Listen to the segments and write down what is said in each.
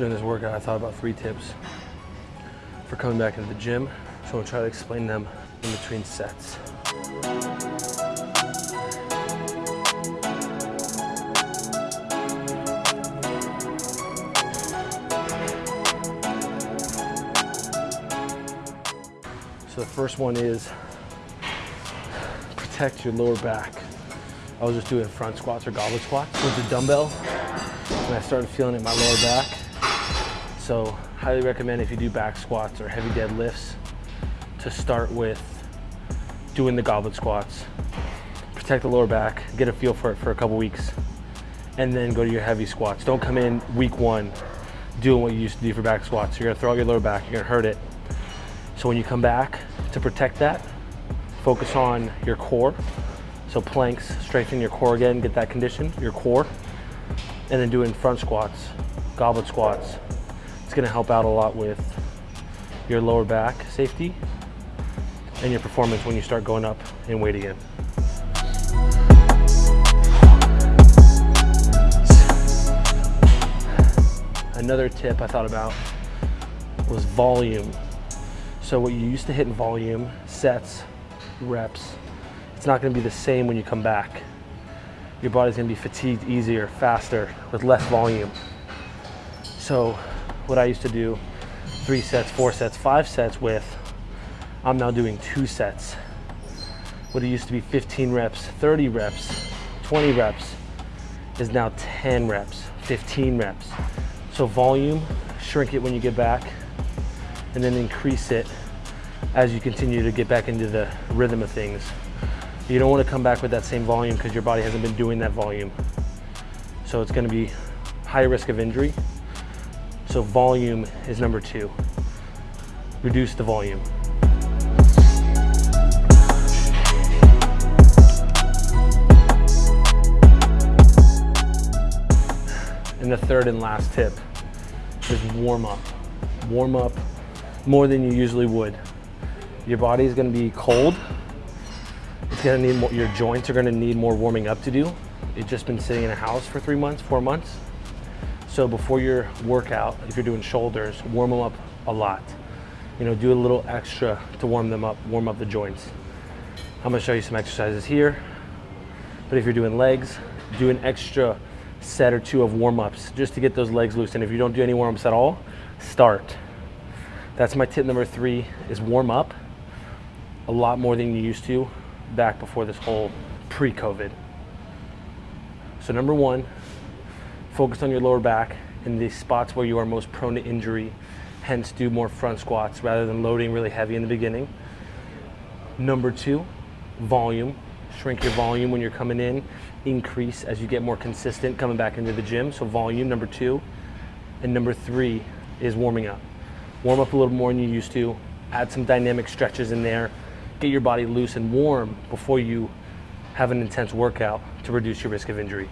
during this workout, I thought about three tips for coming back into the gym. So I'll try to explain them in between sets. So the first one is protect your lower back. I was just doing front squats or goblet squats with the dumbbell and I started feeling it in my lower back. So highly recommend if you do back squats or heavy deadlifts to start with doing the goblet squats. Protect the lower back, get a feel for it for a couple weeks, and then go to your heavy squats. Don't come in week one doing what you used to do for back squats. You're gonna throw out your lower back, you're gonna hurt it. So when you come back to protect that, focus on your core. So planks, strengthen your core again, get that condition, your core. And then doing front squats, goblet squats. It's gonna help out a lot with your lower back safety and your performance when you start going up in weight again. Another tip I thought about was volume. So what you used to hit in volume, sets, reps, it's not gonna be the same when you come back. Your body's gonna be fatigued easier, faster, with less volume. So what I used to do, three sets, four sets, five sets with, I'm now doing two sets. What it used to be 15 reps, 30 reps, 20 reps, is now 10 reps, 15 reps. So volume, shrink it when you get back, and then increase it as you continue to get back into the rhythm of things. You don't want to come back with that same volume because your body hasn't been doing that volume. So it's going to be high risk of injury. So volume is number two. Reduce the volume. And the third and last tip is warm up. Warm up more than you usually would. Your body is gonna be cold. It's gonna need more, your joints are gonna need more warming up to do. You've just been sitting in a house for three months, four months. So before your workout, if you're doing shoulders, warm them up a lot. You know, do a little extra to warm them up, warm up the joints. I'm gonna show you some exercises here. But if you're doing legs, do an extra set or two of warm-ups just to get those legs loose. And if you don't do any warm-ups at all, start. That's my tip number three is warm up a lot more than you used to back before this whole pre-COVID. So number one, focus on your lower back in the spots where you are most prone to injury, hence do more front squats rather than loading really heavy in the beginning. Number two, volume. Shrink your volume when you're coming in, increase as you get more consistent coming back into the gym. So volume, number two. And number three is warming up. Warm up a little more than you used to. Add some dynamic stretches in there. Get your body loose and warm before you have an intense workout to reduce your risk of injury.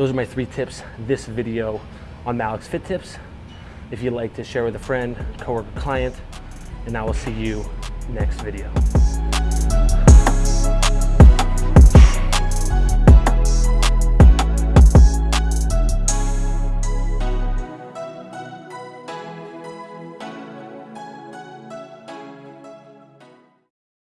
Those are my three tips this video on Malik's Fit Tips. If you'd like to share with a friend, coworker, client, and I will see you next video.